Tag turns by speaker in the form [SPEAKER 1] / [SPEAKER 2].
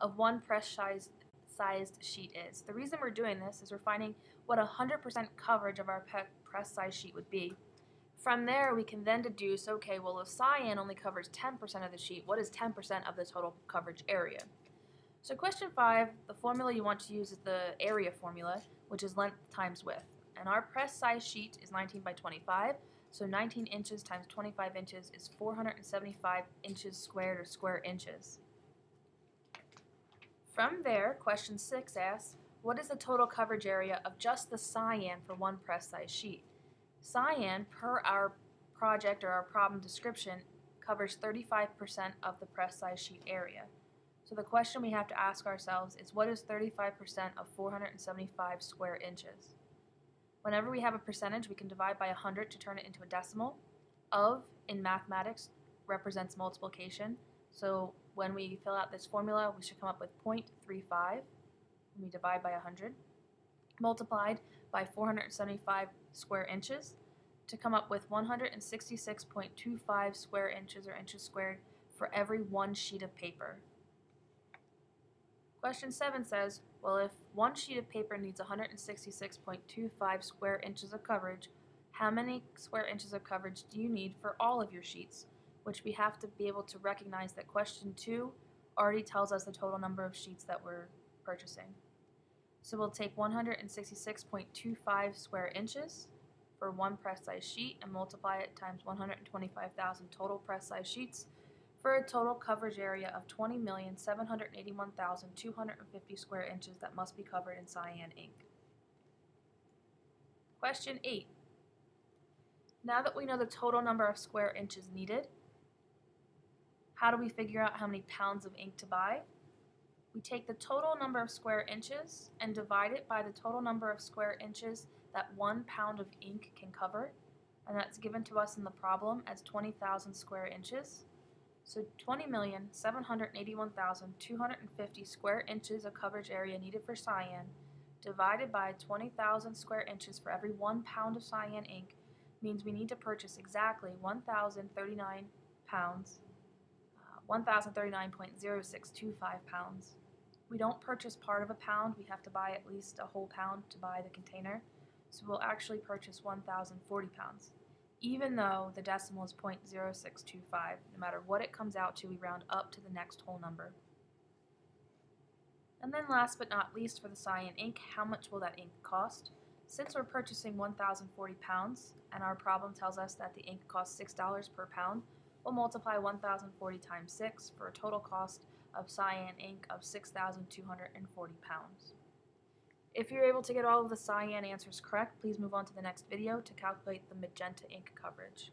[SPEAKER 1] of one press size sized sheet is. The reason we're doing this is we're finding what 100% coverage of our press size sheet would be. From there, we can then deduce, okay, well, if cyan only covers 10% of the sheet, what is 10% of the total coverage area? So question 5, the formula you want to use is the area formula, which is length times width. And our press size sheet is 19 by 25, so 19 inches times 25 inches is 475 inches squared or square inches. From there, question 6 asks, what is the total coverage area of just the cyan for one press size sheet? Cyan, per our project or our problem description, covers 35% of the press size sheet area. So the question we have to ask ourselves is what is 35% of 475 square inches? Whenever we have a percentage, we can divide by 100 to turn it into a decimal. Of, in mathematics, represents multiplication. So when we fill out this formula, we should come up with 0.35 when we divide by 100, multiplied by 475 square inches to come up with 166.25 square inches or inches squared for every one sheet of paper. Question 7 says, well if one sheet of paper needs 166.25 square inches of coverage, how many square inches of coverage do you need for all of your sheets? Which we have to be able to recognize that question 2 already tells us the total number of sheets that we're purchasing. So we'll take 166.25 square inches for one press size sheet and multiply it times 125,000 total press size sheets for a total coverage area of 20,781,250 square inches that must be covered in cyan ink. Question 8. Now that we know the total number of square inches needed, how do we figure out how many pounds of ink to buy? We take the total number of square inches and divide it by the total number of square inches that one pound of ink can cover, and that's given to us in the problem as 20,000 square inches. So 20,781,250 square inches of coverage area needed for cyan divided by 20,000 square inches for every one pound of cyan ink means we need to purchase exactly 1,039 pounds 1,039.0625 pounds. We don't purchase part of a pound, we have to buy at least a whole pound to buy the container, so we'll actually purchase 1,040 pounds. Even though the decimal is 0.0625, no matter what it comes out to, we round up to the next whole number. And then last but not least for the cyan ink, how much will that ink cost? Since we're purchasing 1,040 pounds, and our problem tells us that the ink costs $6 per pound, We'll multiply 1,040 times 6 for a total cost of cyan ink of 6,240 pounds. If you're able to get all of the cyan answers correct, please move on to the next video to calculate the magenta ink coverage.